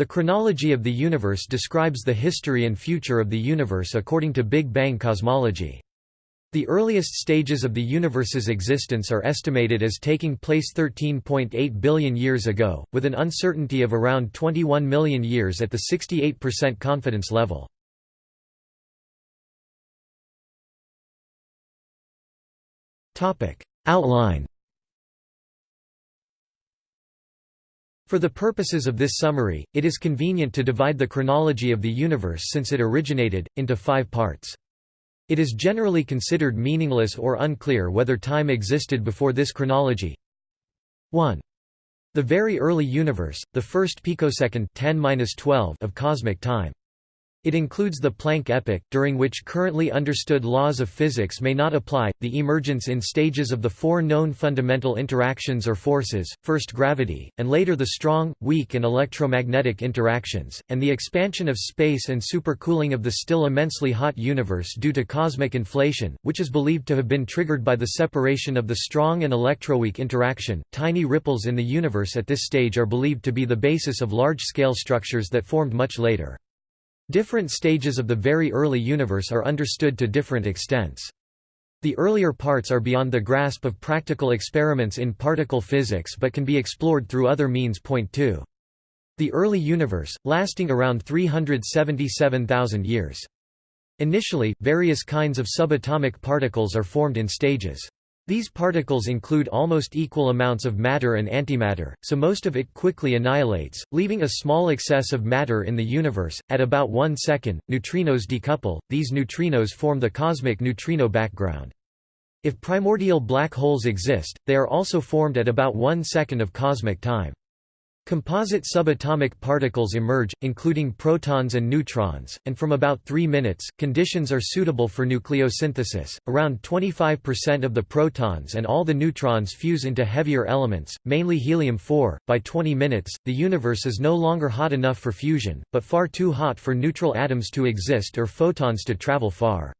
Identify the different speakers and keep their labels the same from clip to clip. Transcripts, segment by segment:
Speaker 1: The chronology of the universe describes the history and future of the universe according to Big Bang cosmology. The earliest stages of the universe's existence are estimated as taking place 13.8 billion years ago, with an uncertainty of around 21 million years at the 68% confidence level. Outline For the purposes of this summary, it is convenient to divide the chronology of the universe since it originated, into five parts. It is generally considered meaningless or unclear whether time existed before this chronology. 1. The very early universe, the first picosecond 10 of cosmic time. It includes the Planck epoch, during which currently understood laws of physics may not apply, the emergence in stages of the four known fundamental interactions or forces, first gravity, and later the strong, weak and electromagnetic interactions, and the expansion of space and supercooling of the still immensely hot universe due to cosmic inflation, which is believed to have been triggered by the separation of the strong and electroweak interaction. Tiny ripples in the universe at this stage are believed to be the basis of large-scale structures that formed much later. Different stages of the very early universe are understood to different extents. The earlier parts are beyond the grasp of practical experiments in particle physics but can be explored through other means. Point 2. The early universe, lasting around 377,000 years. Initially, various kinds of subatomic particles are formed in stages. These particles include almost equal amounts of matter and antimatter, so most of it quickly annihilates, leaving a small excess of matter in the universe. At about one second, neutrinos decouple, these neutrinos form the cosmic neutrino background. If primordial black holes exist, they are also formed at about one second of cosmic time. Composite subatomic particles emerge, including protons and neutrons, and from about 3 minutes, conditions are suitable for nucleosynthesis. Around 25% of the protons and all the neutrons fuse into heavier elements, mainly helium-4. By 20 minutes, the universe is no longer hot enough for fusion, but far too hot for neutral atoms to exist or photons to travel far.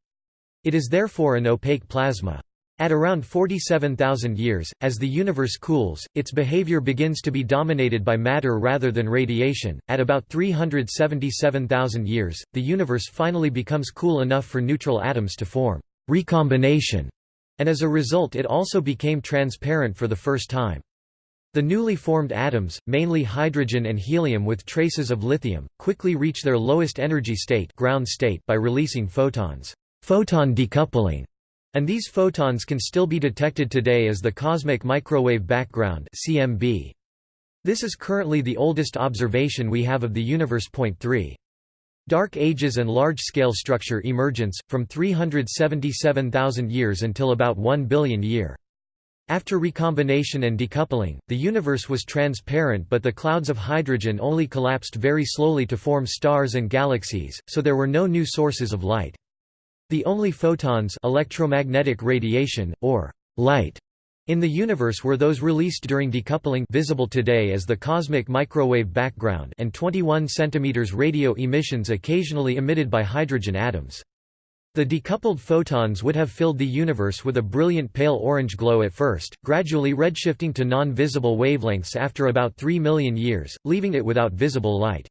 Speaker 1: It is therefore an opaque plasma. At around 47,000 years, as the universe cools, its behavior begins to be dominated by matter rather than radiation. At about 377,000 years, the universe finally becomes cool enough for neutral atoms to form recombination, and as a result it also became transparent for the first time. The newly formed atoms, mainly hydrogen and helium with traces of lithium, quickly reach their lowest energy state, ground state by releasing photons. Photon decoupling and these photons can still be detected today as the cosmic microwave background CMB. This is currently the oldest observation we have of the universe. Point 3. Dark Ages and large-scale structure emergence, from 377,000 years until about 1 billion year. After recombination and decoupling, the universe was transparent but the clouds of hydrogen only collapsed very slowly to form stars and galaxies, so there were no new sources of light. The only photons electromagnetic radiation, or light, in the universe were those released during decoupling visible today as the cosmic microwave background and 21 cm radio emissions occasionally emitted by hydrogen atoms. The decoupled photons would have filled the universe with a brilliant pale orange glow at first, gradually redshifting to non-visible wavelengths after about 3 million years, leaving it without visible light.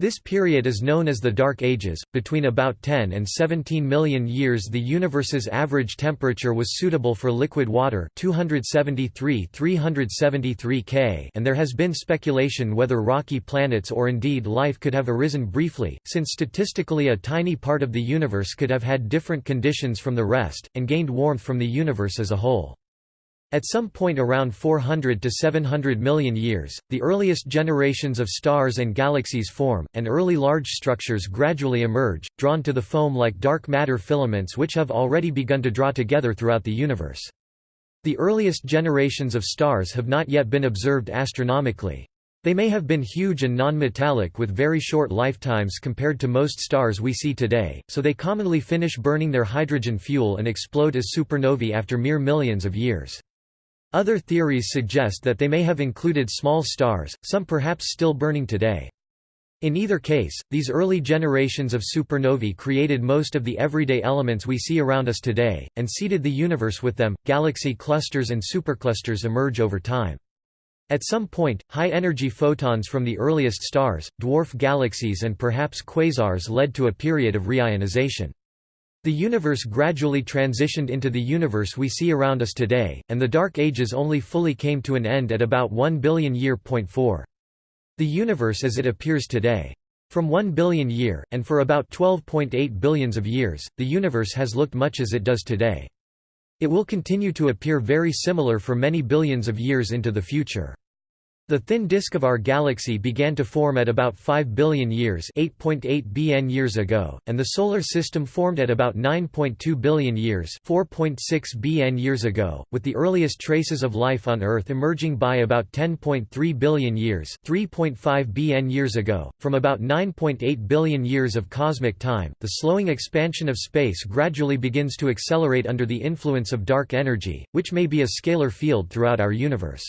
Speaker 1: This period is known as the Dark Ages. Between about 10 and 17 million years, the universe's average temperature was suitable for liquid water, 273-373 K, and there has been speculation whether rocky planets or indeed life could have arisen briefly, since statistically a tiny part of the universe could have had different conditions from the rest and gained warmth from the universe as a whole. At some point around 400 to 700 million years, the earliest generations of stars and galaxies form, and early large structures gradually emerge, drawn to the foam like dark matter filaments which have already begun to draw together throughout the universe. The earliest generations of stars have not yet been observed astronomically. They may have been huge and non-metallic with very short lifetimes compared to most stars we see today, so they commonly finish burning their hydrogen fuel and explode as supernovae after mere millions of years. Other theories suggest that they may have included small stars, some perhaps still burning today. In either case, these early generations of supernovae created most of the everyday elements we see around us today, and seeded the universe with them. Galaxy clusters and superclusters emerge over time. At some point, high-energy photons from the earliest stars, dwarf galaxies and perhaps quasars led to a period of reionization. The universe gradually transitioned into the universe we see around us today, and the Dark Ages only fully came to an end at about 1 billion year. 4. The universe as it appears today. From 1 billion year, and for about 12.8 billions of years, the universe has looked much as it does today. It will continue to appear very similar for many billions of years into the future. The thin disk of our galaxy began to form at about 5 billion years 8.8 BN years ago, and the Solar System formed at about 9.2 billion years 4.6 BN years ago, with the earliest traces of life on Earth emerging by about 10.3 billion years 3.5 BN years ago. From about 9.8 billion years of cosmic time, the slowing expansion of space gradually begins to accelerate under the influence of dark energy, which may be a scalar field throughout our universe.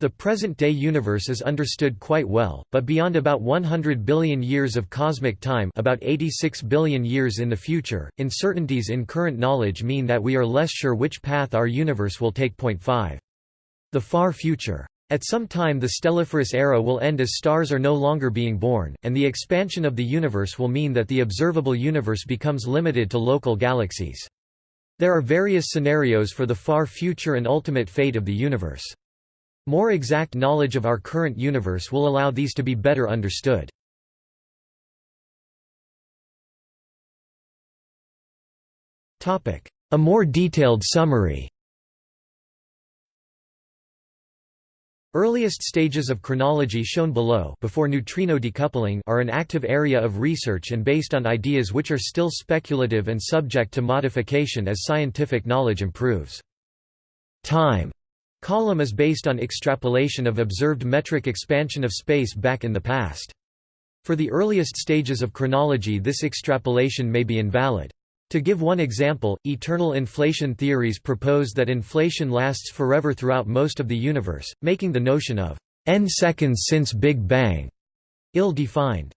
Speaker 1: The present-day universe is understood quite well, but beyond about 100 billion years of cosmic time about 86 billion years in the future, uncertainties in current knowledge mean that we are less sure which path our universe will take. 5. The far future. At some time the stelliferous era will end as stars are no longer being born, and the expansion of the universe will mean that the observable universe becomes limited to local galaxies. There are various scenarios for the far future and ultimate fate of the universe. More exact knowledge of our current universe will allow these to be better understood. A more detailed summary Earliest stages of chronology shown below before neutrino decoupling are an active area of research and based on ideas which are still speculative and subject to modification as scientific knowledge improves. Time Column is based on extrapolation of observed metric expansion of space back in the past. For the earliest stages of chronology this extrapolation may be invalid. To give one example, eternal inflation theories propose that inflation lasts forever throughout most of the universe, making the notion of n seconds since Big Bang ill-defined.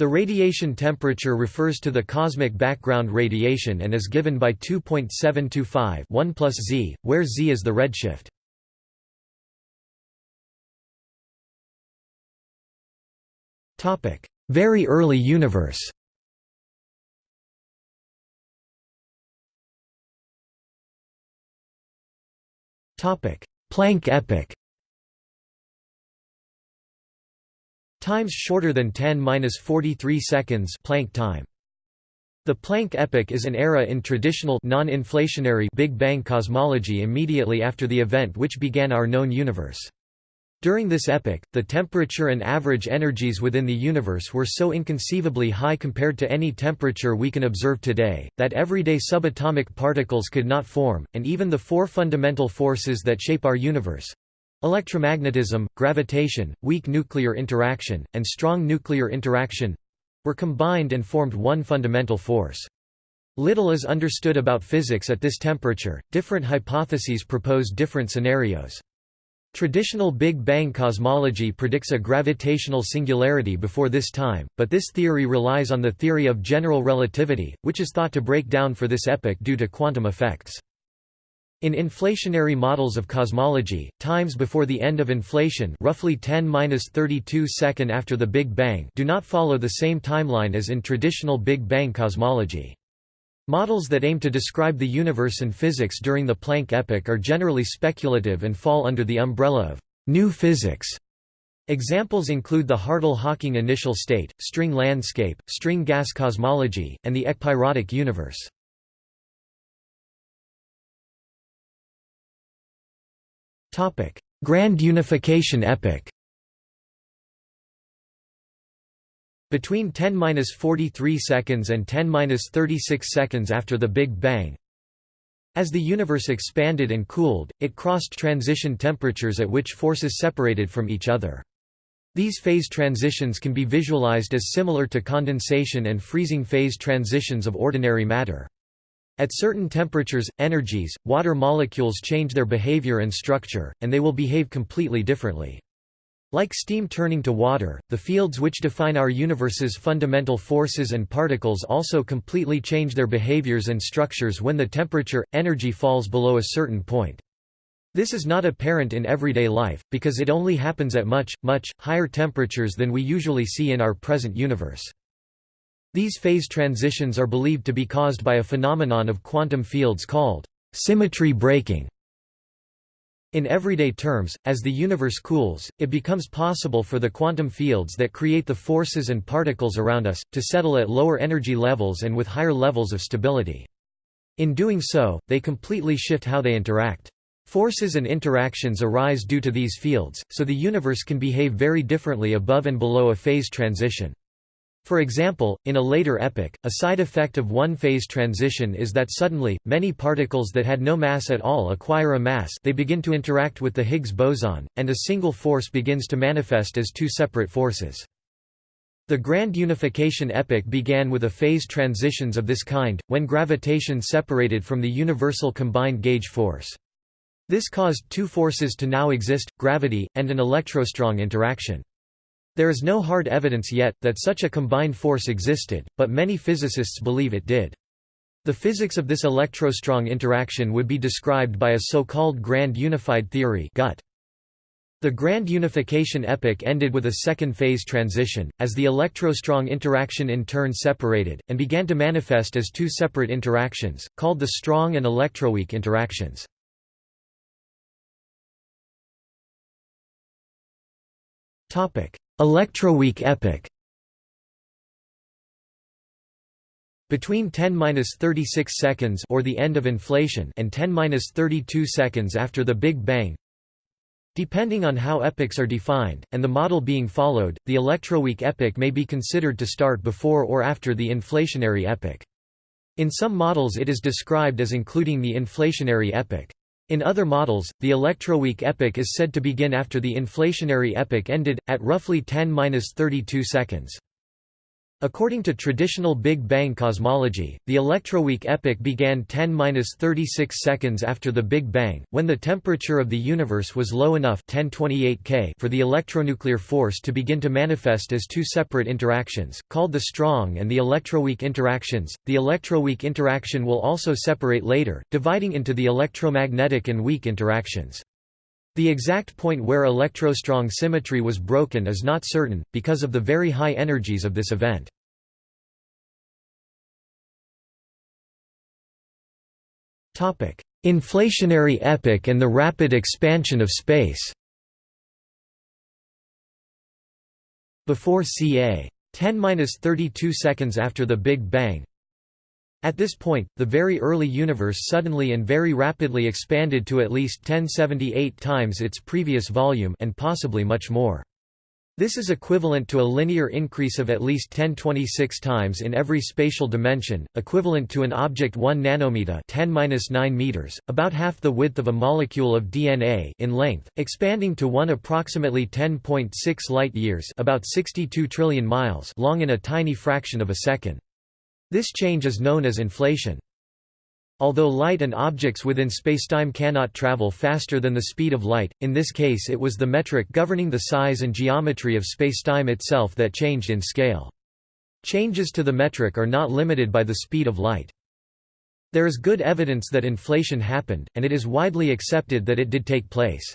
Speaker 1: The radiation temperature refers to the cosmic background radiation and is given by 2.725 1 plus Z, where Z is the redshift. Very early universe. Planck epoch Times shorter than 10-43 seconds Planck time. The Planck epoch is an era in traditional non-inflationary Big Bang cosmology immediately after the event which began our known universe. During this epoch, the temperature and average energies within the universe were so inconceivably high compared to any temperature we can observe today, that everyday subatomic particles could not form, and even the four fundamental forces that shape our universe Electromagnetism, gravitation, weak nuclear interaction, and strong nuclear interaction were combined and formed one fundamental force. Little is understood about physics at this temperature, different hypotheses propose different scenarios. Traditional Big Bang cosmology predicts a gravitational singularity before this time, but this theory relies on the theory of general relativity, which is thought to break down for this epoch due to quantum effects. In inflationary models of cosmology, times before the end of inflation roughly 10-32 second after the Big Bang do not follow the same timeline as in traditional Big Bang cosmology. Models that aim to describe the universe and physics during the Planck epoch are generally speculative and fall under the umbrella of new physics. Examples include the Hartle-Hawking initial state, string landscape, string gas cosmology, and the ekpyrotic universe. Grand unification epoch Between 10-43 seconds and 10-36 seconds after the Big Bang As the universe expanded and cooled, it crossed transition temperatures at which forces separated from each other. These phase transitions can be visualized as similar to condensation and freezing phase transitions of ordinary matter. At certain temperatures, energies, water molecules change their behavior and structure, and they will behave completely differently. Like steam turning to water, the fields which define our universe's fundamental forces and particles also completely change their behaviors and structures when the temperature, energy falls below a certain point. This is not apparent in everyday life, because it only happens at much, much, higher temperatures than we usually see in our present universe. These phase transitions are believed to be caused by a phenomenon of quantum fields called symmetry breaking. In everyday terms, as the universe cools, it becomes possible for the quantum fields that create the forces and particles around us, to settle at lower energy levels and with higher levels of stability. In doing so, they completely shift how they interact. Forces and interactions arise due to these fields, so the universe can behave very differently above and below a phase transition. For example, in a later epoch, a side effect of one phase transition is that suddenly, many particles that had no mass at all acquire a mass they begin to interact with the Higgs boson, and a single force begins to manifest as two separate forces. The grand unification epoch began with a phase transitions of this kind, when gravitation separated from the universal combined gauge force. This caused two forces to now exist, gravity, and an electrostrong interaction. There is no hard evidence yet, that such a combined force existed, but many physicists believe it did. The physics of this electrostrong interaction would be described by a so-called grand unified theory GUT. The grand unification epoch ended with a second phase transition, as the electrostrong interaction in turn separated, and began to manifest as two separate interactions, called the strong and electroweak interactions. Electroweak epoch Between 10-36 seconds or the end of inflation and 10-32 seconds after the Big Bang Depending on how epochs are defined, and the model being followed, the electroweak epoch may be considered to start before or after the inflationary epoch. In some models it is described as including the inflationary epoch. In other models, the electroweak epoch is said to begin after the inflationary epoch ended, at roughly 10-32 seconds. According to traditional Big Bang cosmology, the electroweak epoch began 10-36 seconds after the Big Bang, when the temperature of the universe was low enough 1028 K for the electronuclear force to begin to manifest as two separate interactions, called the strong and the electroweak interactions. The electroweak interaction will also separate later, dividing into the electromagnetic and weak interactions. The exact point where electrostrong symmetry was broken is not certain, because of the very high energies of this event. Inflationary epoch and the rapid expansion of space Before ca. 10-32 seconds after the Big Bang, at this point, the very early universe suddenly and very rapidly expanded to at least 1078 times its previous volume and possibly much more. This is equivalent to a linear increase of at least 1026 times in every spatial dimension, equivalent to an object 1 nanometer 10 meters, about half the width of a molecule of DNA in length, expanding to 1 approximately 10.6 light-years about 62 trillion miles long in a tiny fraction of a second. This change is known as inflation. Although light and objects within spacetime cannot travel faster than the speed of light, in this case it was the metric governing the size and geometry of spacetime itself that changed in scale. Changes to the metric are not limited by the speed of light. There is good evidence that inflation happened, and it is widely accepted that it did take place.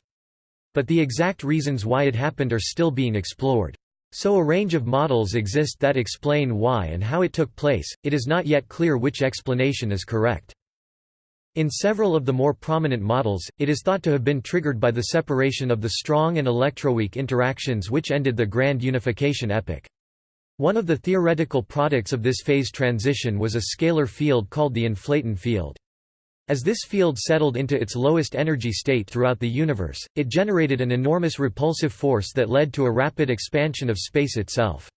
Speaker 1: But the exact reasons why it happened are still being explored. So a range of models exist that explain why and how it took place, it is not yet clear which explanation is correct. In several of the more prominent models, it is thought to have been triggered by the separation of the strong and electroweak interactions which ended the grand unification epoch. One of the theoretical products of this phase transition was a scalar field called the inflaton field. As this field settled into its lowest energy state throughout the universe, it generated an enormous repulsive force that led to a rapid expansion of space itself.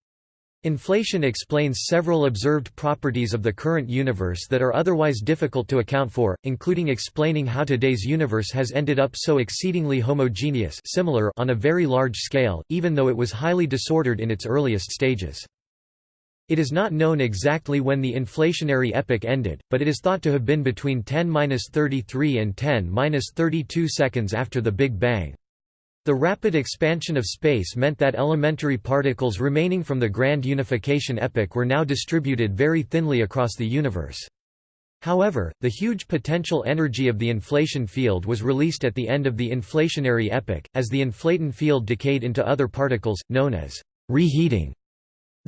Speaker 1: Inflation explains several observed properties of the current universe that are otherwise difficult to account for, including explaining how today's universe has ended up so exceedingly homogeneous similar on a very large scale, even though it was highly disordered in its earliest stages. It is not known exactly when the inflationary epoch ended, but it is thought to have been between 10-33 and 10-32 seconds after the Big Bang. The rapid expansion of space meant that elementary particles remaining from the grand unification epoch were now distributed very thinly across the universe. However, the huge potential energy of the inflaton field was released at the end of the inflationary epoch, as the inflaton field decayed into other particles, known as reheating.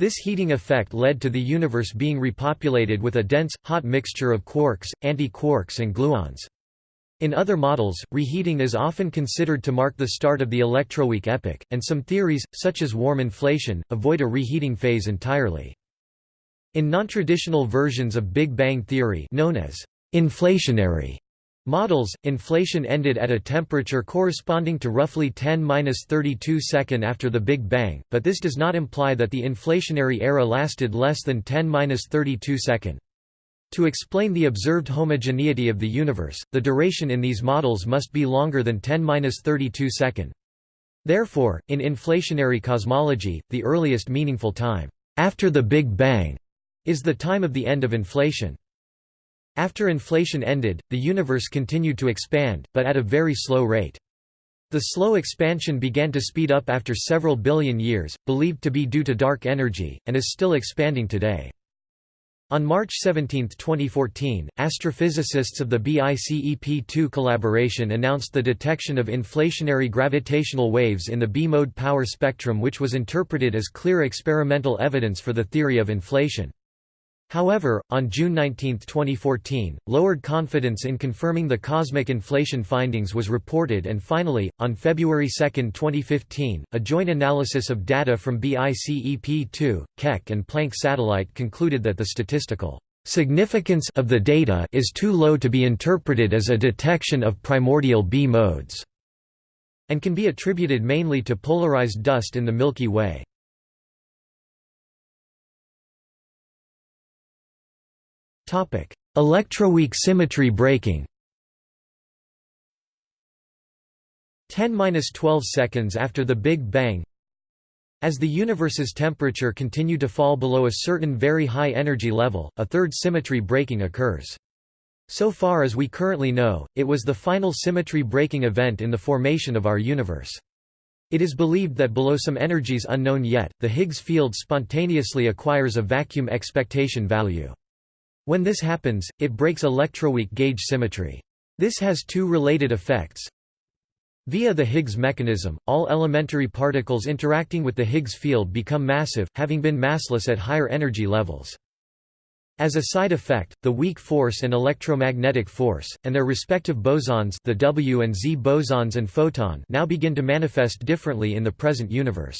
Speaker 1: This heating effect led to the universe being repopulated with a dense, hot mixture of quarks, anti-quarks and gluons. In other models, reheating is often considered to mark the start of the electroweak epoch, and some theories, such as warm inflation, avoid a reheating phase entirely. In non-traditional versions of Big Bang theory known as inflationary models, inflation ended at a temperature corresponding to roughly 10-32 second after the Big Bang, but this does not imply that the inflationary era lasted less than 10-32 second. To explain the observed homogeneity of the universe, the duration in these models must be longer than 10-32 second. Therefore, in inflationary cosmology, the earliest meaningful time after the Big Bang is the time of the end of inflation. After inflation ended, the universe continued to expand, but at a very slow rate. The slow expansion began to speed up after several billion years, believed to be due to dark energy, and is still expanding today. On March 17, 2014, astrophysicists of the BICEP2 collaboration announced the detection of inflationary gravitational waves in the B-mode power spectrum which was interpreted as clear experimental evidence for the theory of inflation. However, on June 19, 2014, lowered confidence in confirming the cosmic inflation findings was reported and finally, on February 2, 2015, a joint analysis of data from BICEP2, Keck and Planck satellite concluded that the statistical significance of the data is too low to be interpreted as a detection of primordial B modes, and can be attributed mainly to polarized dust in the Milky Way. Electroweak symmetry breaking 10–12 seconds after the Big Bang As the universe's temperature continued to fall below a certain very high energy level, a third symmetry breaking occurs. So far as we currently know, it was the final symmetry breaking event in the formation of our universe. It is believed that below some energies unknown yet, the Higgs field spontaneously acquires a vacuum expectation value. When this happens, it breaks electroweak gauge symmetry. This has two related effects. Via the Higgs mechanism, all elementary particles interacting with the Higgs field become massive, having been massless at higher energy levels. As a side effect, the weak force and electromagnetic force, and their respective bosons the W and Z bosons and photon now begin to manifest differently in the present universe.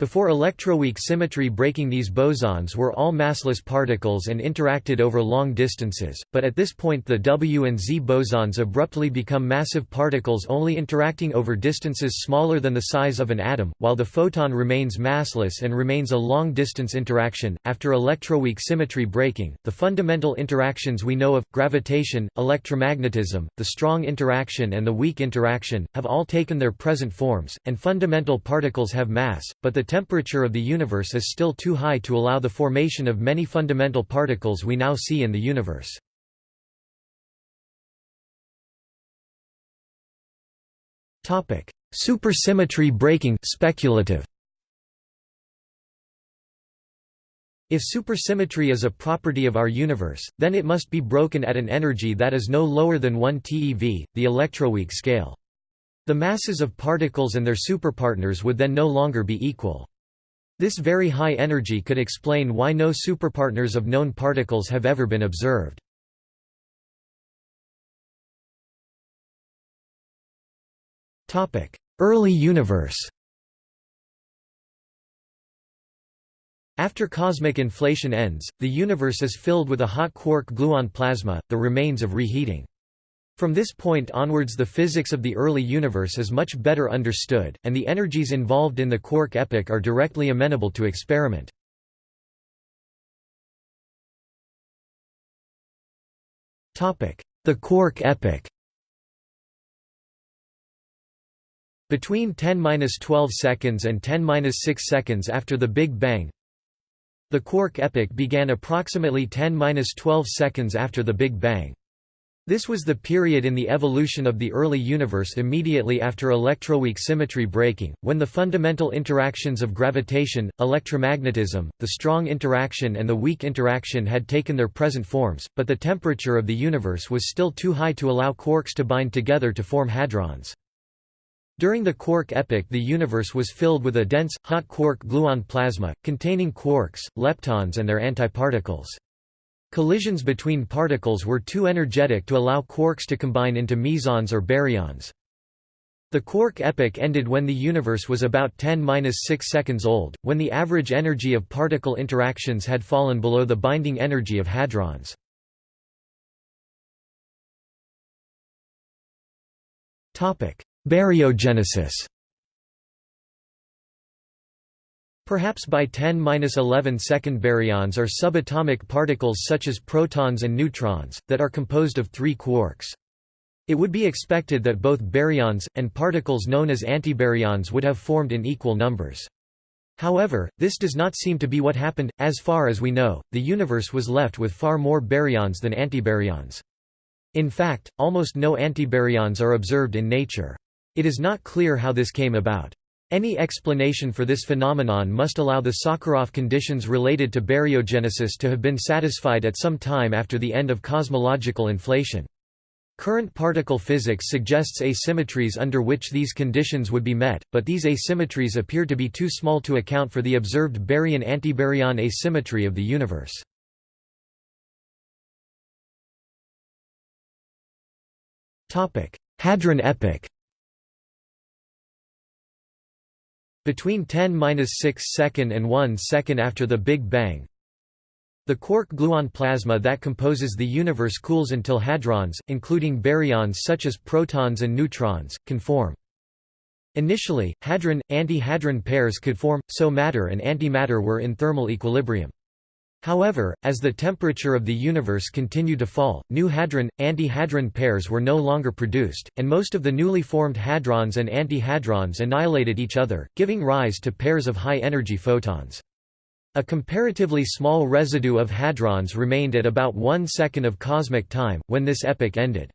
Speaker 1: Before electroweak symmetry breaking these bosons were all massless particles and interacted over long distances, but at this point the W and Z bosons abruptly become massive particles only interacting over distances smaller than the size of an atom, while the photon remains massless and remains a long-distance interaction. After electroweak symmetry breaking, the fundamental interactions we know of, gravitation, electromagnetism, the strong interaction and the weak interaction, have all taken their present forms, and fundamental particles have mass, but the temperature of the universe is still too high to allow the formation of many fundamental particles we now see in the universe. Supersymmetry breaking speculative. If supersymmetry is a property of our universe, then it must be broken at an energy that is no lower than 1 TeV, the electroweak scale. The masses of particles and their superpartners would then no longer be equal. This very high energy could explain why no superpartners of known particles have ever been observed. Early universe After cosmic inflation ends, the universe is filled with a hot quark-gluon plasma, the remains of reheating. From this point onwards the physics of the early universe is much better understood, and the energies involved in the quark epoch are directly amenable to experiment. The quark epoch Between 10–12 seconds and 10–6 seconds after the Big Bang, the quark epoch began approximately 10–12 seconds after the Big Bang. This was the period in the evolution of the early universe immediately after electroweak symmetry breaking, when the fundamental interactions of gravitation, electromagnetism, the strong interaction and the weak interaction had taken their present forms, but the temperature of the universe was still too high to allow quarks to bind together to form hadrons. During the quark epoch the universe was filled with a dense, hot quark-gluon plasma, containing quarks, leptons and their antiparticles. Collisions between particles were too energetic to allow quarks to combine into mesons or baryons. The quark epoch ended when the universe was about 10-6 seconds old, when the average energy of particle interactions had fallen below the binding energy of hadrons. Baryogenesis Perhaps by 10-11 second baryons are subatomic particles such as protons and neutrons, that are composed of three quarks. It would be expected that both baryons, and particles known as antibaryons would have formed in equal numbers. However, this does not seem to be what happened, as far as we know, the universe was left with far more baryons than antibaryons. In fact, almost no antibaryons are observed in nature. It is not clear how this came about. Any explanation for this phenomenon must allow the Sakharov conditions related to baryogenesis to have been satisfied at some time after the end of cosmological inflation. Current particle physics suggests asymmetries under which these conditions would be met, but these asymmetries appear to be too small to account for the observed baryon-antibaryon asymmetry of the universe. Hadron epoch Between 10-6 second and 1 second after the Big Bang, the quark-gluon plasma that composes the universe cools until hadrons, including baryons such as protons and neutrons, can form. Initially, hadron-antihadron pairs could form, so matter and antimatter were in thermal equilibrium. However, as the temperature of the universe continued to fall, new hadron-antihadron pairs were no longer produced, and most of the newly formed hadrons and antihadrons annihilated each other, giving rise to pairs of high-energy photons. A comparatively small residue of hadrons remained at about one second of cosmic time, when this epoch ended.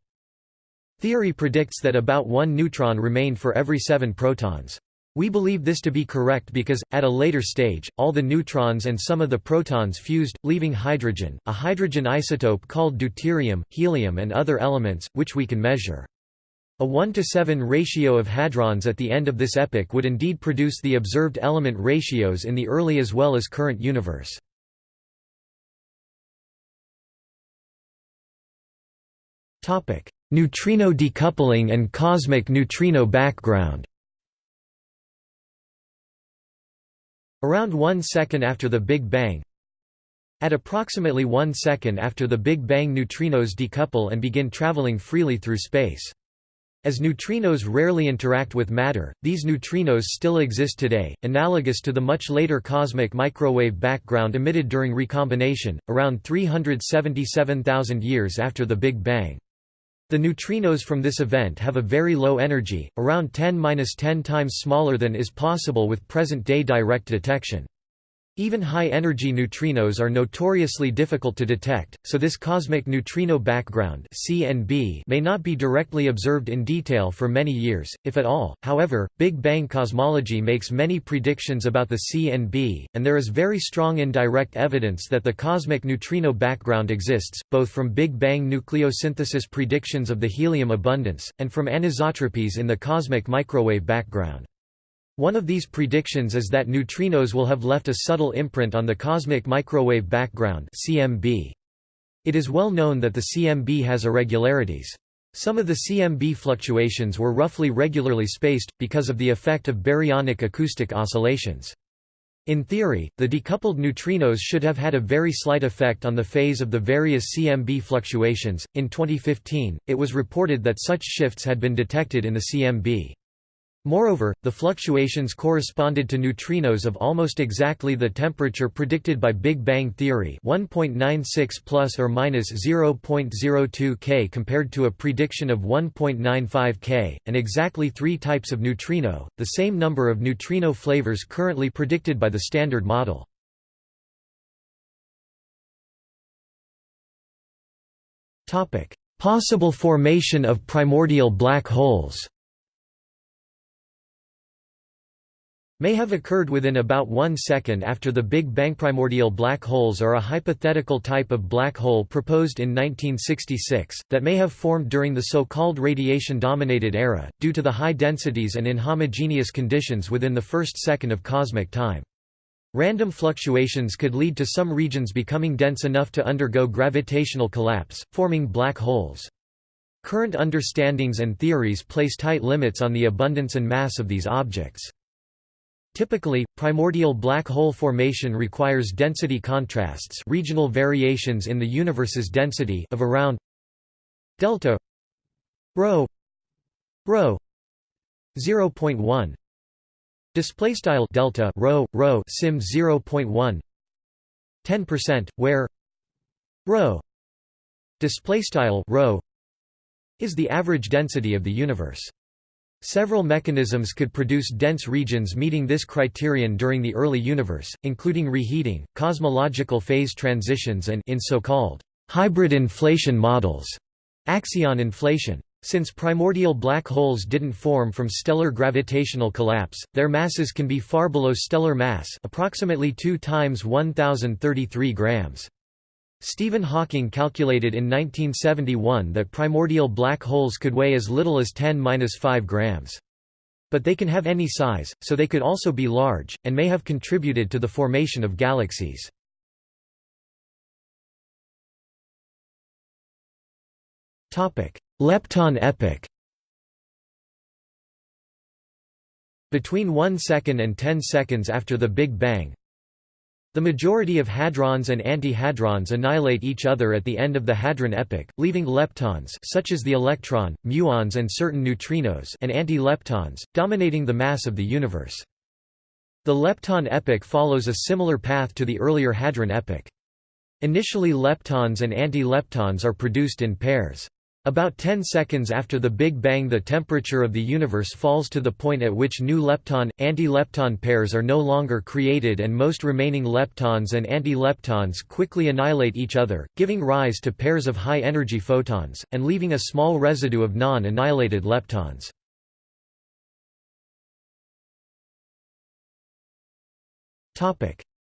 Speaker 1: Theory predicts that about one neutron remained for every seven protons. We believe this to be correct because, at a later stage, all the neutrons and some of the protons fused, leaving hydrogen, a hydrogen isotope called deuterium, helium and other elements, which we can measure. A 1 to 7 ratio of hadrons at the end of this epoch would indeed produce the observed element ratios in the early as well as current universe. Neutrino decoupling and cosmic neutrino background Around one second after the Big Bang At approximately one second after the Big Bang neutrinos decouple and begin traveling freely through space. As neutrinos rarely interact with matter, these neutrinos still exist today, analogous to the much later cosmic microwave background emitted during recombination, around 377,000 years after the Big Bang. The neutrinos from this event have a very low energy, around 10-10 times smaller than is possible with present-day direct detection. Even high-energy neutrinos are notoriously difficult to detect, so this cosmic neutrino background (CNB) may not be directly observed in detail for many years, if at all. However, Big Bang cosmology makes many predictions about the CNB, and there is very strong indirect evidence that the cosmic neutrino background exists, both from Big Bang nucleosynthesis predictions of the helium abundance, and from anisotropies in the cosmic microwave background. One of these predictions is that neutrinos will have left a subtle imprint on the cosmic microwave background CMB. It is well known that the CMB has irregularities. Some of the CMB fluctuations were roughly regularly spaced, because of the effect of baryonic acoustic oscillations. In theory, the decoupled neutrinos should have had a very slight effect on the phase of the various CMB fluctuations. In 2015, it was reported that such shifts had been detected in the CMB. Moreover, the fluctuations corresponded to neutrinos of almost exactly the temperature predicted by Big Bang theory 1.96 plus or minus 0.02 K compared to a prediction of 1.95 K, and exactly three types of neutrino, the same number of neutrino flavors currently predicted by the Standard Model. Topic: Possible formation of primordial black holes may have occurred within about one second after the Big Bang. Primordial black holes are a hypothetical type of black hole proposed in 1966, that may have formed during the so-called radiation-dominated era, due to the high densities and inhomogeneous conditions within the first second of cosmic time. Random fluctuations could lead to some regions becoming dense enough to undergo gravitational collapse, forming black holes. Current understandings and theories place tight limits on the abundance and mass of these objects. Typically, primordial black hole formation requires density contrasts regional variations in the universe's density of around delta rho rho 0.1 Display style delta rho rho sim 0.1 10% where rho display style rho is the average density of the universe. Several mechanisms could produce dense regions meeting this criterion during the early universe, including reheating, cosmological phase transitions and in so-called hybrid inflation models, axion inflation. Since primordial black holes didn't form from stellar gravitational collapse, their masses can be far below stellar mass approximately 2 times 1033 grams. Stephen Hawking calculated in 1971 that primordial black holes could weigh as little as 10-5 grams. But they can have any size, so they could also be large, and may have contributed to the formation of galaxies. Lepton epoch Between 1 second and 10 seconds after the Big Bang, the majority of hadrons and antihadrons annihilate each other at the end of the hadron epoch, leaving leptons such as the electron, muons and certain neutrinos and anti-leptons, dominating the mass of the universe. The lepton epoch follows a similar path to the earlier hadron epoch. Initially leptons and anti-leptons are produced in pairs. About 10 seconds after the Big Bang the temperature of the universe falls to the point at which new lepton, anti-lepton pairs are no longer created and most remaining leptons and anti-leptons quickly annihilate each other, giving rise to pairs of high-energy photons, and leaving a small residue of non-annihilated leptons.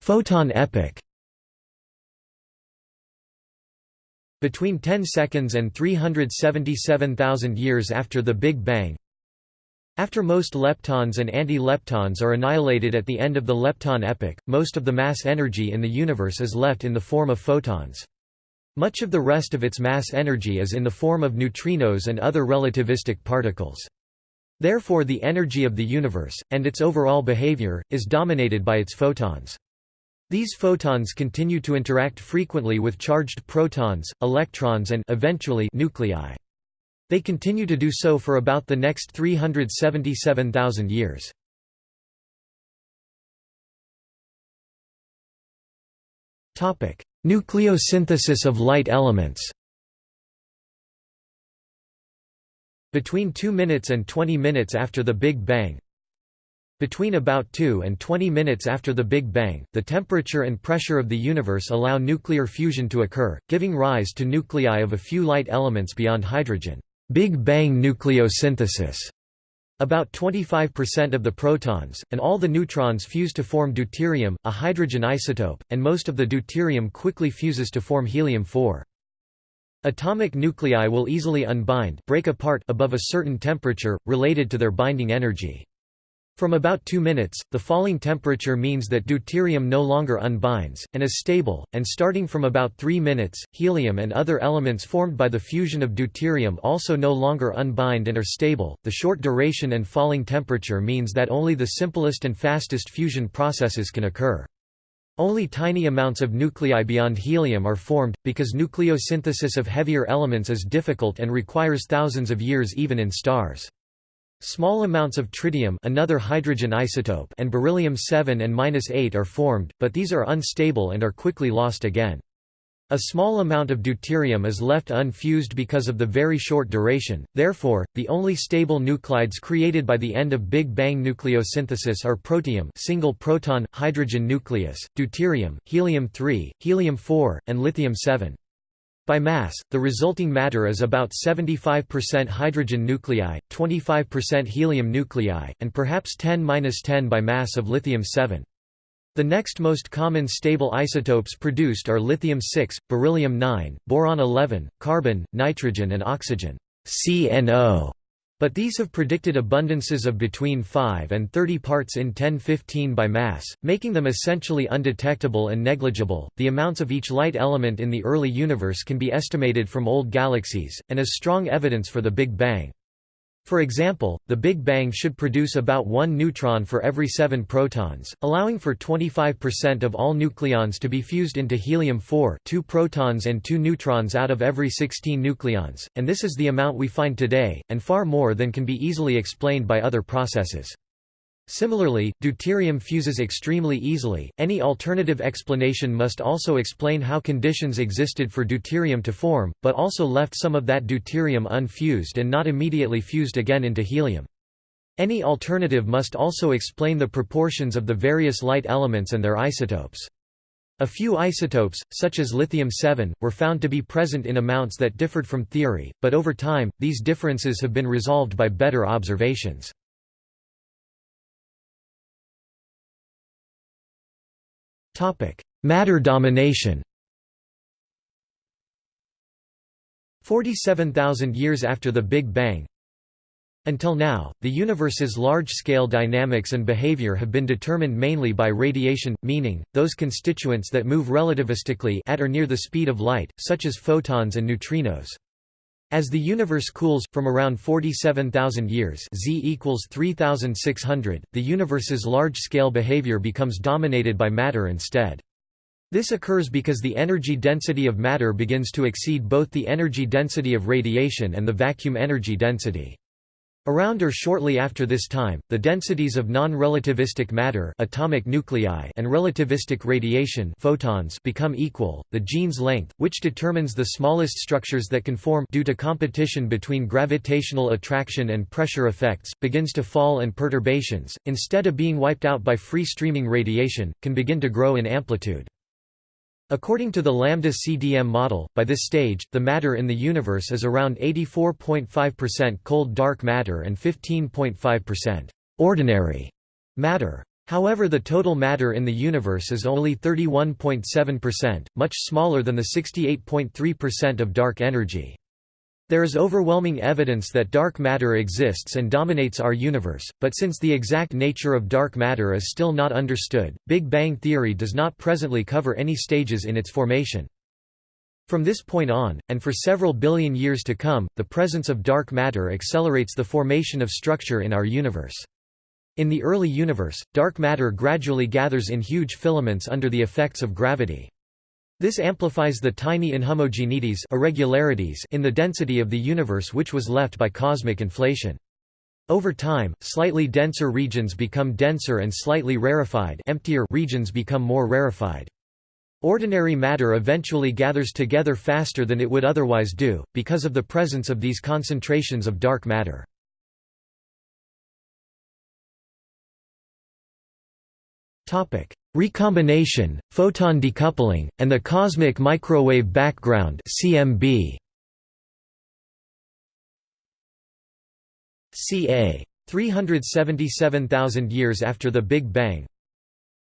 Speaker 1: Photon epoch Between 10 seconds and 377,000 years after the Big Bang After most leptons and anti-leptons are annihilated at the end of the lepton epoch, most of the mass energy in the universe is left in the form of photons. Much of the rest of its mass energy is in the form of neutrinos and other relativistic particles. Therefore the energy of the universe, and its overall behavior, is dominated by its photons. These photons continue to interact frequently with charged protons, electrons and eventually nuclei. They continue to do so for about the next 377,000 years. Topic: Nucleosynthesis of light elements Between 2 minutes and 20 minutes after the Big Bang, between about 2 and 20 minutes after the Big Bang, the temperature and pressure of the universe allow nuclear fusion to occur, giving rise to nuclei of a few light elements beyond hydrogen. Big Bang nucleosynthesis. About 25% of the protons, and all the neutrons fuse to form deuterium, a hydrogen isotope, and most of the deuterium quickly fuses to form helium-4. Atomic nuclei will easily unbind break apart above a certain temperature, related to their binding energy. From about 2 minutes, the falling temperature means that deuterium no longer unbinds, and is stable, and starting from about 3 minutes, helium and other elements formed by the fusion of deuterium also no longer unbind and are stable. The short duration and falling temperature means that only the simplest and fastest fusion processes can occur. Only tiny amounts of nuclei beyond helium are formed, because nucleosynthesis of heavier elements is difficult and requires thousands of years even in stars. Small amounts of tritium another hydrogen isotope and beryllium-7 and 8 are formed, but these are unstable and are quickly lost again. A small amount of deuterium is left unfused because of the very short duration, therefore, the only stable nuclides created by the end of Big Bang nucleosynthesis are protium single proton, hydrogen nucleus, deuterium, helium-3, helium-4, and lithium-7. By mass, the resulting matter is about 75% hydrogen nuclei, 25% helium nuclei, and perhaps 10-10 by mass of lithium-7. The next most common stable isotopes produced are lithium-6, beryllium-9, boron-11, carbon, nitrogen and oxygen CNO. But these have predicted abundances of between 5 and 30 parts in 1015 by mass, making them essentially undetectable and negligible. The amounts of each light element in the early universe can be estimated from old galaxies, and is strong evidence for the Big Bang. For example, the Big Bang should produce about one neutron for every seven protons, allowing for 25% of all nucleons to be fused into helium-4 two protons and two neutrons out of every 16 nucleons, and this is the amount we find today, and far more than can be easily explained by other processes. Similarly, deuterium fuses extremely easily. Any alternative explanation must also explain how conditions existed for deuterium to form, but also left some of that deuterium unfused and not immediately fused again into helium. Any alternative must also explain the proportions of the various light elements and their isotopes. A few isotopes, such as lithium-7, were found to be present in amounts that differed from theory, but over time, these differences have been resolved by better observations. Matter domination. 47,000 years after the Big Bang. Until now, the universe's large-scale dynamics and behavior have been determined mainly by radiation, meaning, those constituents that move relativistically at or near the speed of light, such as photons and neutrinos. As the universe cools, from around 47,000 years z equals 3,600, the universe's large-scale behavior becomes dominated by matter instead. This occurs because the energy density of matter begins to exceed both the energy density of radiation and the vacuum energy density. Around or shortly after this time, the densities of non-relativistic matter atomic nuclei and relativistic radiation photons become equal. The Jeans length, which determines the smallest structures that can form due to competition between gravitational attraction and pressure effects, begins to fall and perturbations, instead of being wiped out by free-streaming radiation, can begin to grow in amplitude. According to the lambda CDM model, by this stage, the matter in the universe is around 84.5% cold dark matter and 15.5% ordinary matter. However the total matter in the universe is only 31.7%, much smaller than the 68.3% of dark energy. There is overwhelming evidence that dark matter exists and dominates our universe, but since the exact nature of dark matter is still not understood, Big Bang theory does not presently cover any stages in its formation. From this point on, and for several billion years to come, the presence of dark matter accelerates the formation of structure in our universe. In the early universe, dark matter gradually gathers in huge filaments under the effects of gravity. This amplifies the tiny inhomogeneities irregularities in the density of the universe which was left by cosmic inflation. Over time, slightly denser regions become denser and slightly rarefied emptier regions become more rarefied. Ordinary matter eventually gathers together faster than it would otherwise do, because of the presence of these concentrations of dark matter. Recombination, photon decoupling, and the cosmic microwave background CMB. ca. 377,000 years after the Big Bang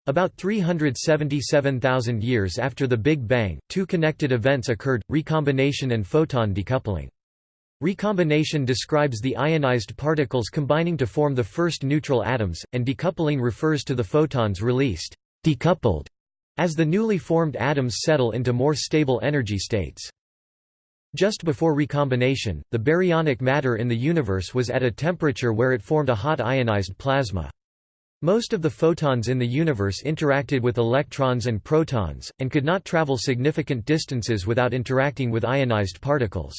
Speaker 1: About 377,000 years after the Big Bang, two connected events occurred, recombination and photon decoupling. Recombination describes the ionized particles combining to form the first neutral atoms, and decoupling refers to the photons released decoupled, as the newly formed atoms settle into more stable energy states. Just before recombination, the baryonic matter in the universe was at a temperature where it formed a hot ionized plasma. Most of the photons in the universe interacted with electrons and protons, and could not travel significant distances without interacting with ionized particles.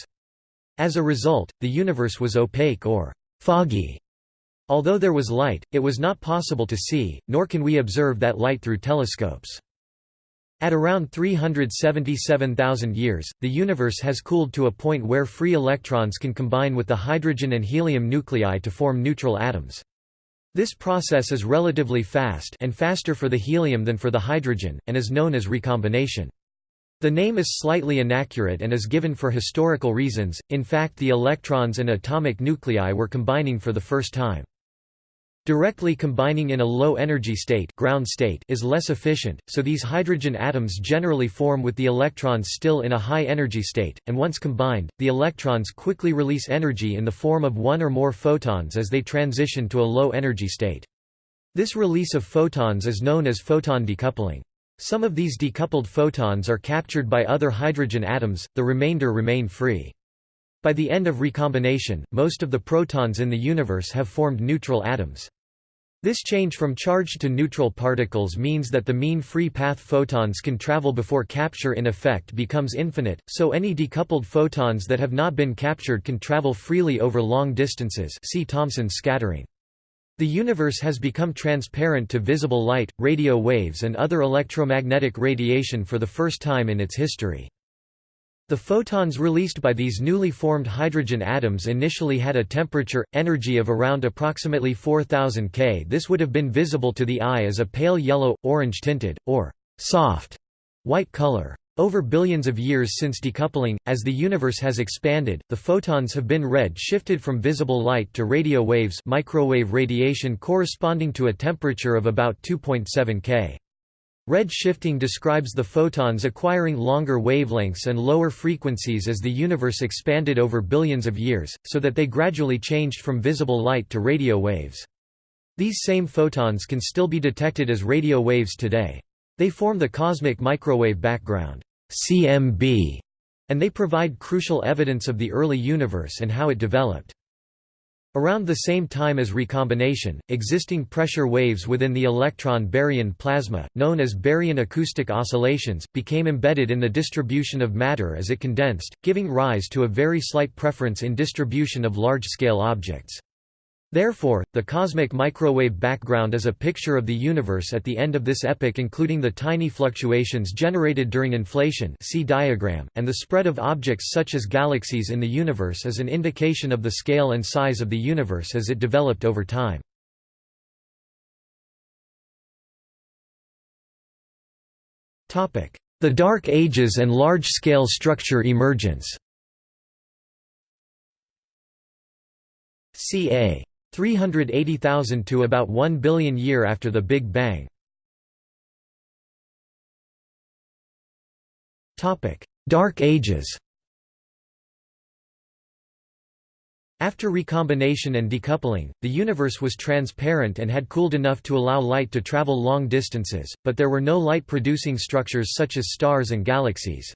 Speaker 1: As a result, the universe was opaque or foggy. Although there was light, it was not possible to see, nor can we observe that light through telescopes. At around 377,000 years, the universe has cooled to a point where free electrons can combine with the hydrogen and helium nuclei to form neutral atoms. This process is relatively fast and faster for the helium than for the hydrogen, and is known as recombination. The name is slightly inaccurate and is given for historical reasons, in fact the electrons and atomic nuclei were combining for the first time. Directly combining in a low-energy state, ground state is less efficient, so these hydrogen atoms generally form with the electrons still in a high-energy state, and once combined, the electrons quickly release energy in the form of one or more photons as they transition to a low-energy state. This release of photons is known as photon decoupling. Some of these decoupled photons are captured by other hydrogen atoms, the remainder remain free. By the end of recombination, most of the protons in the universe have formed neutral atoms. This change from charged to neutral particles means that the mean free path photons can travel before capture in effect becomes infinite, so any decoupled photons that have not been captured can travel freely over long distances see Thomson's scattering. The universe has become transparent to visible light, radio waves and other electromagnetic radiation for the first time in its history. The photons released by these newly formed hydrogen atoms initially had a temperature, energy of around approximately 4000 K. This would have been visible to the eye as a pale yellow, orange-tinted, or soft white color. Over billions of years since decoupling, as the universe has expanded, the photons have been red-shifted from visible light to radio waves microwave radiation corresponding to a temperature of about 2.7 K. Red shifting describes the photons acquiring longer wavelengths and lower frequencies as the universe expanded over billions of years, so that they gradually changed from visible light to radio waves. These same photons can still be detected as radio waves today. They form the cosmic microwave background CMB, and they provide crucial evidence of the early universe and how it developed. Around the same time as recombination, existing pressure waves within the electron baryon plasma, known as baryon acoustic oscillations, became embedded in the distribution of matter as it condensed, giving rise to a very slight preference in distribution of large-scale objects. Therefore, the cosmic microwave background is a picture of the universe at the end of this epoch including the tiny fluctuations generated during inflation see diagram, and the spread of objects such as galaxies in the universe is an indication of the scale and size of the universe as it developed over time. The Dark Ages and large-scale structure emergence ca. 380,000 to about 1 billion year after the Big Bang. Dark Ages After recombination and decoupling, the universe was transparent and had cooled enough to allow light to travel long distances, but there were no light-producing structures such as stars and galaxies.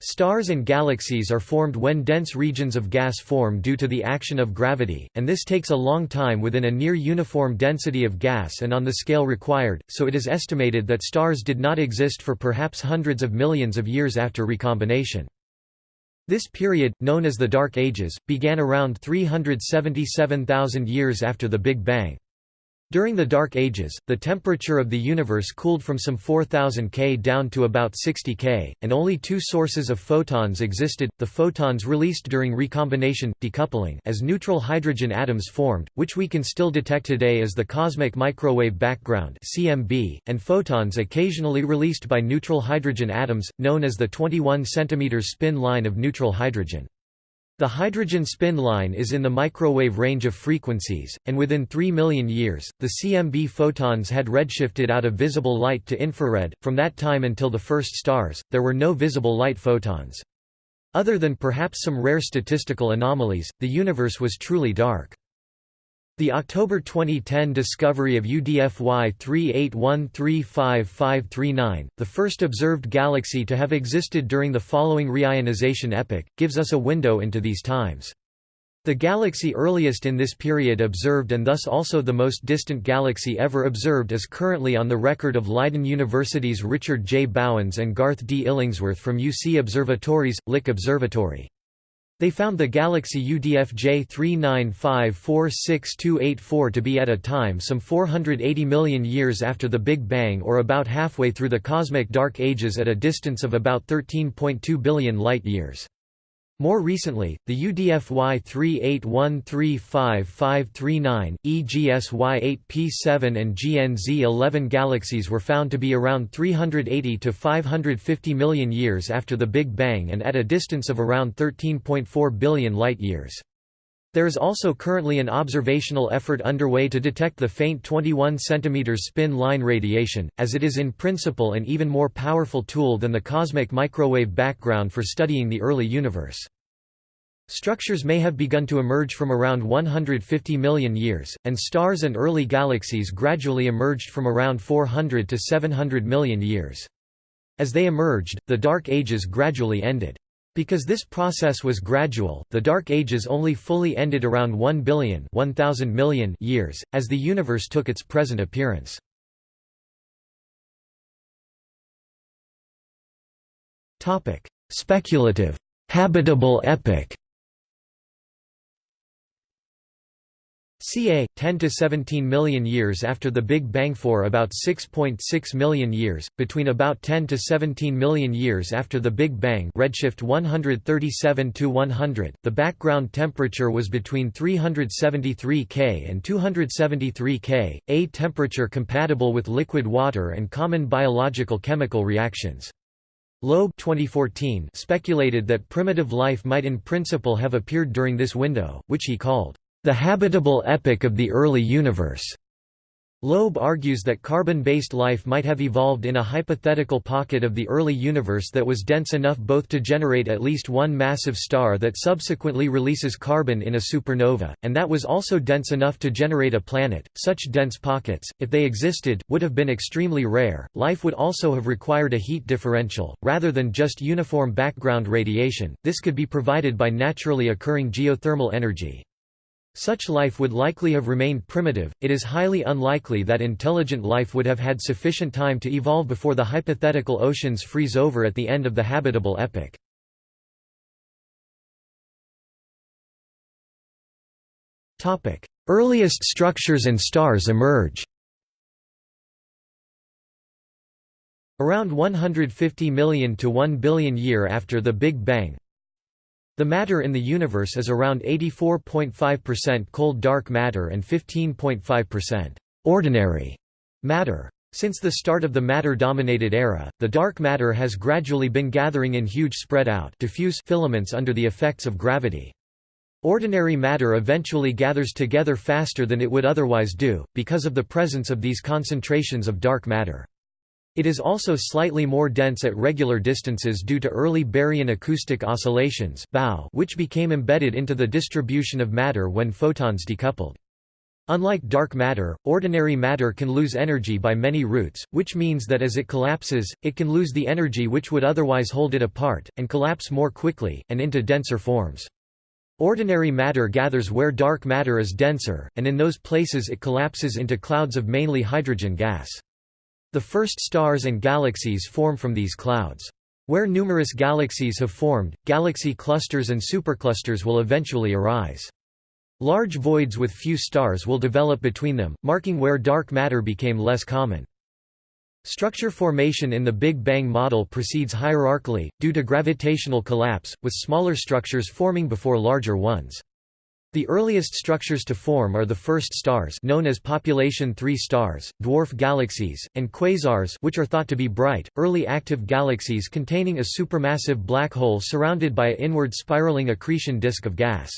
Speaker 1: Stars and galaxies are formed when dense regions of gas form due to the action of gravity, and this takes a long time within a near uniform density of gas and on the scale required, so it is estimated that stars did not exist for perhaps hundreds of millions of years after recombination. This period, known as the Dark Ages, began around 377,000 years after the Big Bang. During the Dark Ages, the temperature of the universe cooled from some 4000 K down to about 60 K, and only two sources of photons existed, the photons released during recombination, decoupling as neutral hydrogen atoms formed, which we can still detect today as the cosmic microwave background CMB, and photons occasionally released by neutral hydrogen atoms, known as the 21 cm spin line of neutral hydrogen. The hydrogen spin line is in the microwave range of frequencies, and within 3 million years, the CMB photons had redshifted out of visible light to infrared. From that time until the first stars, there were no visible light photons. Other than perhaps some rare statistical anomalies, the universe was truly dark. The October 2010 discovery of UDFY 38135539, the first observed galaxy to have existed during the following reionization epoch, gives us a window into these times. The galaxy earliest in this period observed and thus also the most distant galaxy ever observed is currently on the record of Leiden University's Richard J. Bouwens and Garth D. Illingworth from UC Observatories, Lick Observatory. They found the galaxy UDF J39546284 to be at a time some 480 million years after the Big Bang or about halfway through the cosmic dark ages at a distance of about 13.2 billion light-years. More recently, the UDFY 38135539, EGSY 8P7 and GNZ 11 galaxies were found to be around 380 to 550 million years after the Big Bang and at a distance of around 13.4 billion light-years. There is also currently an observational effort underway to detect the faint 21 cm spin line radiation, as it is in principle an even more powerful tool than the cosmic microwave background for studying the early universe. Structures may have begun to emerge from around 150 million years, and stars and early galaxies gradually emerged from around 400 to 700 million years. As they emerged, the Dark Ages gradually ended. Because this process was gradual, the Dark Ages only fully ended around 1 billion 1000 million years, as the universe took its present appearance. Speculative, habitable epoch ca. 10 to 17 million years after the Big Bang for about 6.6 .6 million years, between about 10 to 17 million years after the Big Bang redshift 137 to 100, the background temperature was between 373 K and 273 K, a temperature compatible with liquid water and common biological chemical reactions. Loeb 2014 speculated that primitive life might in principle have appeared during this window, which he called the habitable epoch of the early universe. Loeb argues that carbon-based life might have evolved in a hypothetical pocket of the early universe that was dense enough both to generate at least one massive star that subsequently releases carbon in a supernova, and that was also dense enough to generate a planet. Such dense pockets, if they existed, would have been extremely rare. Life would also have required a heat differential, rather than just uniform background radiation. This could be provided by naturally occurring geothermal energy. Such life would likely have remained primitive, it is highly unlikely that intelligent life would have had sufficient time to evolve before the hypothetical oceans freeze over at the end of the habitable epoch. Earliest structures and stars emerge Around 150 million to 1 billion year after the Big Bang, the matter in the universe is around 84.5% cold dark matter and 15.5% ordinary matter. Since the start of the matter-dominated era, the dark matter has gradually been gathering in huge spread-out diffuse filaments under the effects of gravity. Ordinary matter eventually gathers together faster than it would otherwise do, because of the presence of these concentrations of dark matter. It is also slightly more dense at regular distances due to early baryon acoustic oscillations which became embedded into the distribution of matter when photons decoupled. Unlike dark matter, ordinary matter can lose energy by many routes, which means that as it collapses, it can lose the energy which would otherwise hold it apart, and collapse more quickly, and into denser forms. Ordinary matter gathers where dark matter is denser, and in those places it collapses into clouds of mainly hydrogen gas. The first stars and galaxies form from these clouds. Where numerous galaxies have formed, galaxy clusters and superclusters will eventually arise. Large voids with few stars will develop between them, marking where dark matter became less common. Structure formation in the Big Bang model proceeds hierarchically, due to gravitational collapse, with smaller structures forming before larger ones. The earliest structures to form are the first stars known as population 3 stars, dwarf galaxies, and quasars which are thought to be bright, early active galaxies containing a supermassive black hole surrounded by a inward spiraling accretion disk of gas.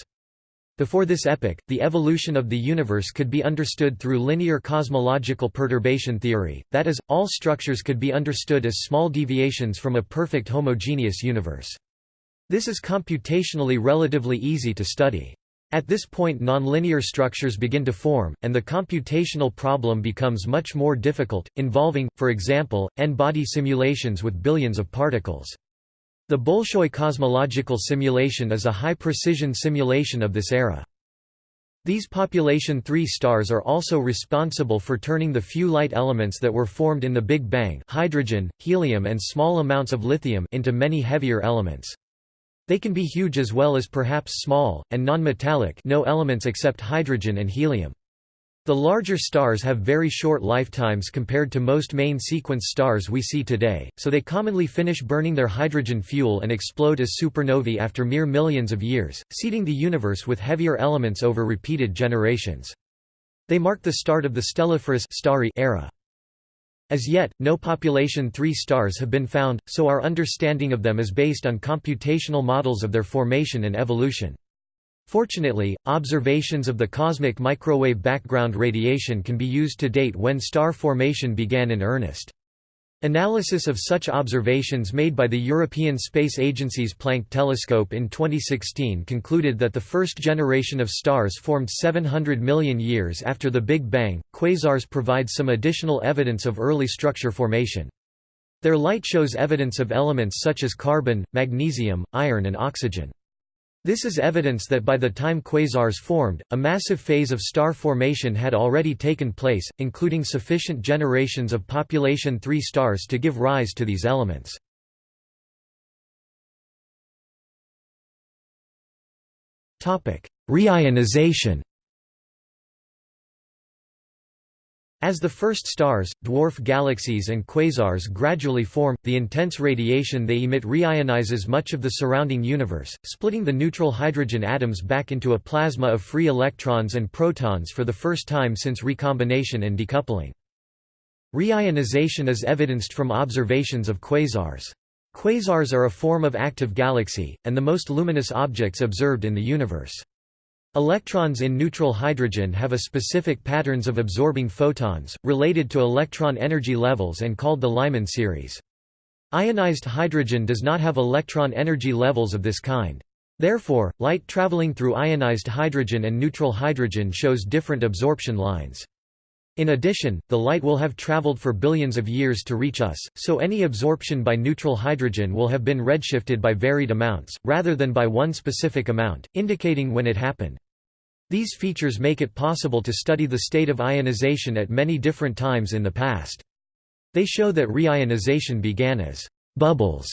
Speaker 1: Before this epoch, the evolution of the universe could be understood through linear cosmological perturbation theory, that is, all structures could be understood as small deviations from a perfect homogeneous universe. This is computationally relatively easy to study. At this point nonlinear structures begin to form, and the computational problem becomes much more difficult, involving, for example, n-body simulations with billions of particles. The Bolshoi cosmological simulation is a high-precision simulation of this era. These population 3 stars are also responsible for turning the few light elements that were formed in the Big Bang hydrogen, helium and small amounts of lithium into many heavier elements. They can be huge as well as perhaps small, and non-metallic no elements except hydrogen and helium. The larger stars have very short lifetimes compared to most main sequence stars we see today, so they commonly finish burning their hydrogen fuel and explode as supernovae after mere millions of years, seeding the universe with heavier elements over repeated generations. They mark the start of the stelliferous starry era. As yet, no population 3 stars have been found, so our understanding of them is based on computational models of their formation and evolution. Fortunately, observations of the cosmic microwave background radiation can be used to date when star formation began in earnest. Analysis of such observations made by the European Space Agency's Planck telescope in 2016 concluded that the first generation of stars formed 700 million years after the Big Bang. Quasars provide some additional evidence of early structure formation. Their light shows evidence of elements such as carbon, magnesium, iron, and oxygen. This is evidence that by the time quasars formed, a massive phase of star formation had already taken place, including sufficient generations of population 3 stars to give rise to these elements. Reionization As the first stars, dwarf galaxies and quasars gradually form, the intense radiation they emit reionizes much of the surrounding universe, splitting the neutral hydrogen atoms back into a plasma of free electrons and protons for the first time since recombination and decoupling. Reionization is evidenced from observations of quasars. Quasars are a form of active galaxy, and the most luminous objects observed in the universe. Electrons in neutral hydrogen have a specific patterns of absorbing photons, related to electron energy levels and called the Lyman series. Ionized hydrogen does not have electron energy levels of this kind. Therefore, light traveling through ionized hydrogen and neutral hydrogen shows different absorption lines. In addition, the light will have traveled for billions of years to reach us, so any absorption by neutral hydrogen will have been redshifted by varied amounts, rather than by one specific amount, indicating when it happened. These features make it possible to study the state of ionization at many different times in the past. They show that reionization began as «bubbles»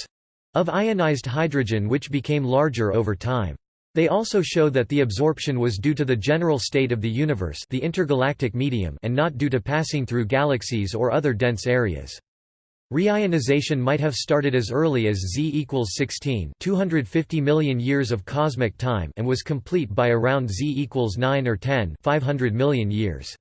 Speaker 1: of ionized hydrogen which became larger over time. They also show that the absorption was due to the general state of the universe the intergalactic medium and not due to passing through galaxies or other dense areas. Reionization might have started as early as Z equals 16 250 million years of cosmic time and was complete by around Z equals 9 or 10 500 million years.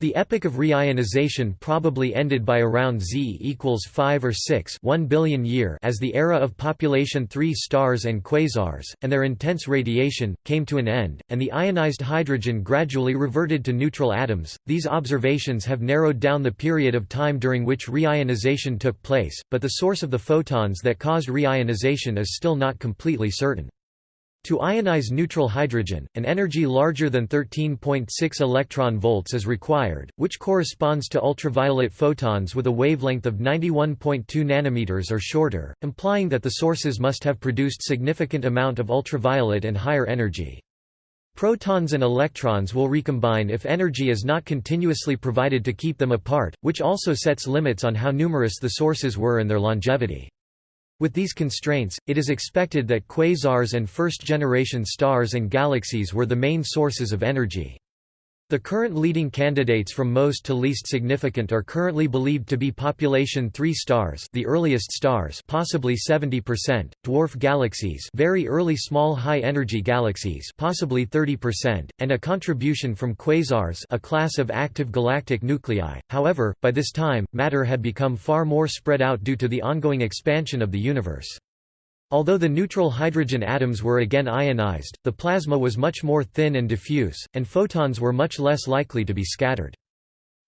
Speaker 1: The epoch of reionization probably ended by around Z equals 5 or 6 1 billion year as the era of population 3 stars and quasars, and their intense radiation, came to an end, and the ionized hydrogen gradually reverted to neutral atoms. These observations have narrowed down the period of time during which reionization took place, but the source of the photons that caused reionization is still not completely certain. To ionize neutral hydrogen, an energy larger than 13.6 electron volts is required, which corresponds to ultraviolet photons with a wavelength of 91.2 nanometers or shorter, implying that the sources must have produced significant amount of ultraviolet and higher energy. Protons and electrons will recombine if energy is not continuously provided to keep them apart, which also sets limits on how numerous the sources were and their longevity. With these constraints, it is expected that quasars and first-generation stars and galaxies were the main sources of energy. The current leading candidates from most to least significant are currently believed to be population 3 stars, the earliest stars, possibly 70%, dwarf galaxies, very early small high-energy galaxies, possibly 30%, and a contribution from quasars, a class of active galactic nuclei. However, by this time, matter had become far more spread out due to the ongoing expansion of the universe. Although the neutral hydrogen atoms were again ionized, the plasma was much more thin and diffuse, and photons were much less likely to be scattered.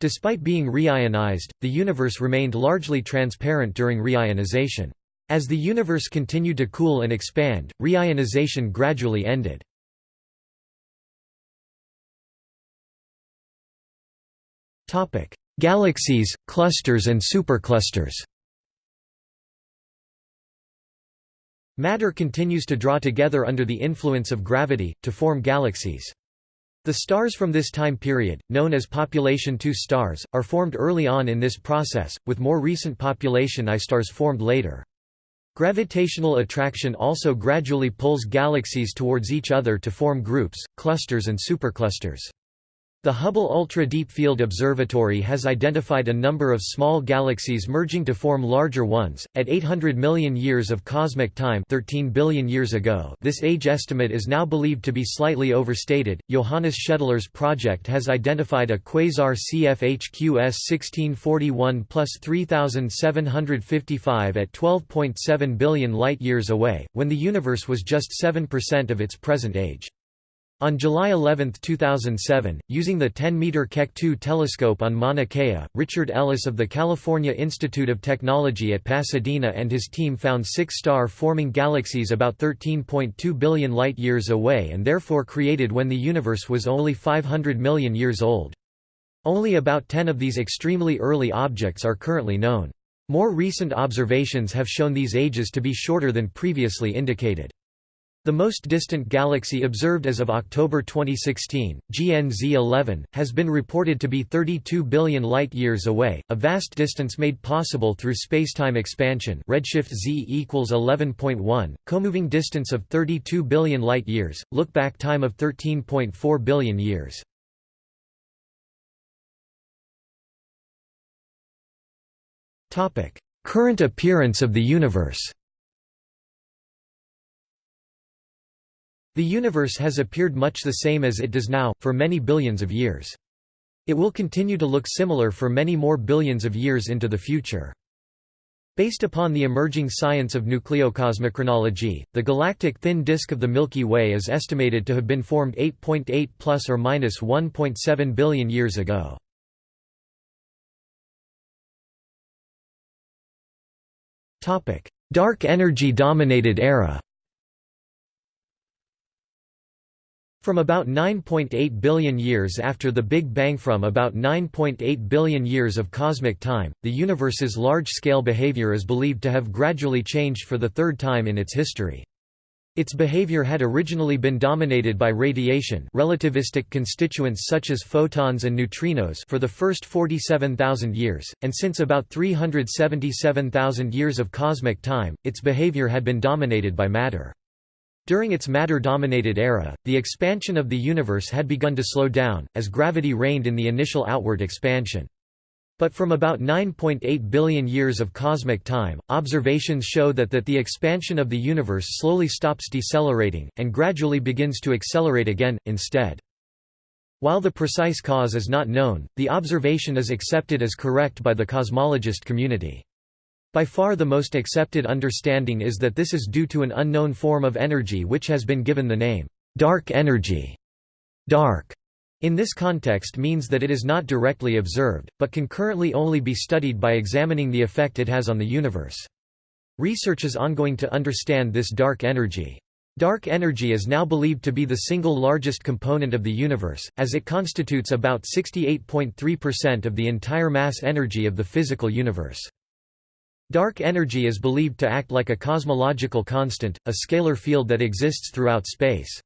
Speaker 1: Despite being reionized, the universe remained largely transparent during reionization. As the universe continued to cool and expand, reionization gradually ended. Galaxies, clusters and superclusters Matter continues to draw together under the influence of gravity, to form galaxies. The stars from this time period, known as population II stars, are formed early on in this process, with more recent population I stars formed later. Gravitational attraction also gradually pulls galaxies towards each other to form groups, clusters and superclusters. The Hubble Ultra Deep Field Observatory has identified a number of small galaxies merging to form larger ones, at 800 million years of cosmic time 13 billion years ago this age estimate is now believed to be slightly overstated. Johannes Schedler's project has identified a quasar CFHQS 1641 plus 3755 at 12.7 billion light-years away, when the universe was just 7% of its present age. On July 11, 2007, using the 10-meter Keck 2 telescope on Mauna Kea, Richard Ellis of the California Institute of Technology at Pasadena and his team found six star-forming galaxies about 13.2 billion light-years away and therefore created when the universe was only 500 million years old. Only about 10 of these extremely early objects are currently known. More recent observations have shown these ages to be shorter than previously indicated. The most distant galaxy observed as of October 2016, GNZ 11, has been reported to be 32 billion light-years away, a vast distance made possible through spacetime expansion redshift z equals 11.1, comoving distance of 32 billion light-years, look-back time of 13.4 billion years. Current appearance of the universe The universe has appeared much the same as it does now, for many billions of years. It will continue to look similar for many more billions of years into the future. Based upon the emerging science of nucleocosmochronology, the galactic thin disk of the Milky Way is estimated to have been formed 8.8 .8 plus or minus 1.7 billion years ago. Topic: Dark energy dominated era From about 9.8 billion years after the Big Bang From about 9.8 billion years of cosmic time, the universe's large-scale behavior is believed to have gradually changed for the third time in its history. Its behavior had originally been dominated by radiation relativistic constituents such as photons and neutrinos for the first 47,000 years, and since about 377,000 years of cosmic time, its behavior had been dominated by matter. During its matter-dominated era, the expansion of the universe had begun to slow down, as gravity reined in the initial outward expansion. But from about 9.8 billion years of cosmic time, observations show that, that the expansion of the universe slowly stops decelerating, and gradually begins to accelerate again, instead. While the precise cause is not known, the observation is accepted as correct by the cosmologist community. By far the most accepted understanding is that this is due to an unknown form of energy which has been given the name, dark energy. Dark in this context means that it is not directly observed, but can currently only be studied by examining the effect it has on the universe. Research is ongoing to understand this dark energy. Dark energy is now believed to be the single largest component of the universe, as it constitutes about 68.3% of the entire mass energy of the physical universe. Dark energy is believed to act like a cosmological constant, a scalar field that exists throughout space.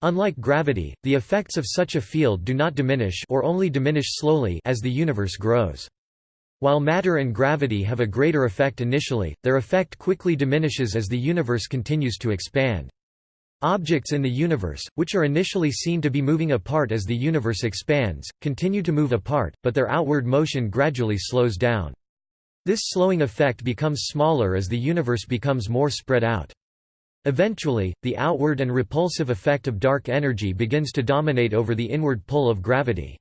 Speaker 1: Unlike gravity, the effects of such a field do not diminish or only diminish slowly as the universe grows. While matter and gravity have a greater effect initially, their effect quickly diminishes as the universe continues to expand. Objects in the universe, which are initially seen to be moving apart as the universe expands, continue to move apart, but their outward motion gradually slows down. This slowing effect becomes smaller as the universe becomes more spread out. Eventually, the outward and repulsive effect of dark energy begins to dominate over the inward pull of gravity.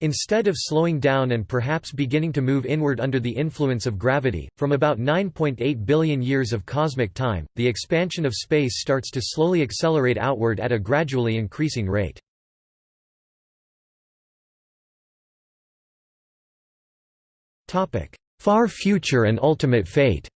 Speaker 1: Instead of slowing down and perhaps beginning to move inward under the influence of gravity, from about 9.8 billion years of cosmic time, the expansion of space starts to slowly accelerate outward at a gradually increasing rate. Far future and ultimate fate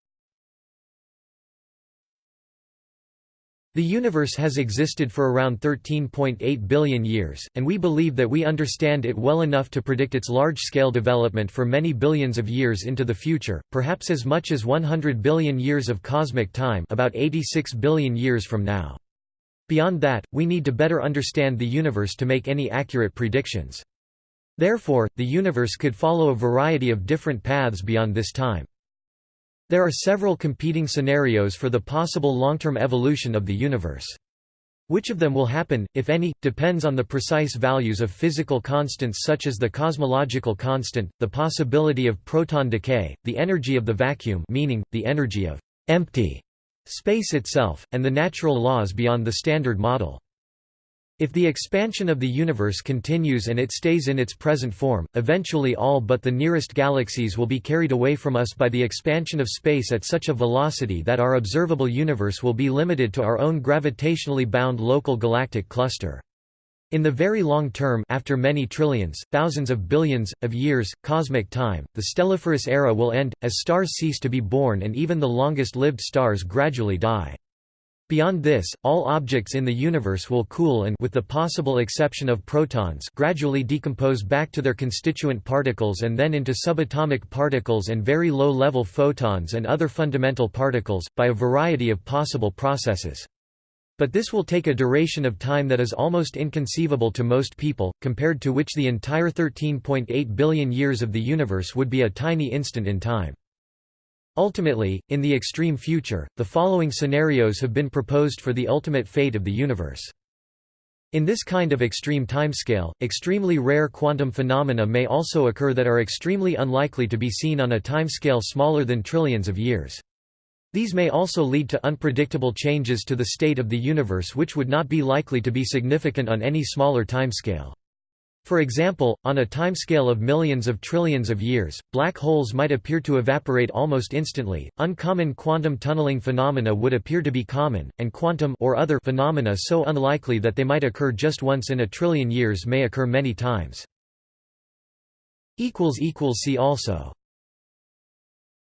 Speaker 1: The universe has existed for around 13.8 billion years, and we believe that we understand it well enough to predict its large-scale development for many billions of years into the future, perhaps as much as 100 billion years of cosmic time about 86 billion years from now. Beyond that, we need to better understand the universe to make any accurate predictions. Therefore, the universe could follow a variety of different paths beyond this time. There are several competing scenarios for the possible long-term evolution of the universe. Which of them will happen, if any, depends on the precise values of physical constants such as the cosmological constant, the possibility of proton decay, the energy of the vacuum meaning, the energy of empty space itself, and the natural laws beyond the Standard Model. If the expansion of the universe continues and it stays in its present form, eventually all but the nearest galaxies will be carried away from us by the expansion of space at such a velocity that our observable universe will be limited to our own gravitationally bound local galactic cluster. In the very long term after many trillions, thousands of billions, of years, cosmic time, the stelliferous era will end, as stars cease to be born and even the longest-lived stars gradually die. Beyond this, all objects in the universe will cool and with the possible exception of protons gradually decompose back to their constituent particles and then into subatomic particles and very low-level photons and other fundamental particles, by a variety of possible processes. But this will take a duration of time that is almost inconceivable to most people, compared to which the entire 13.8 billion years of the universe would be a tiny instant in time. Ultimately, in the extreme future, the following scenarios have been proposed for the ultimate fate of the universe. In this kind of extreme timescale, extremely rare quantum phenomena may also occur that are extremely unlikely to be seen on a timescale smaller than trillions of years. These may also lead to unpredictable changes to the state of the universe which would not be likely to be significant on any smaller timescale. For example, on a timescale of millions of trillions of years, black holes might appear to evaporate almost instantly. Uncommon quantum tunneling phenomena would appear to be common, and quantum or other phenomena so unlikely that they might occur just once in a trillion years may occur many times. See also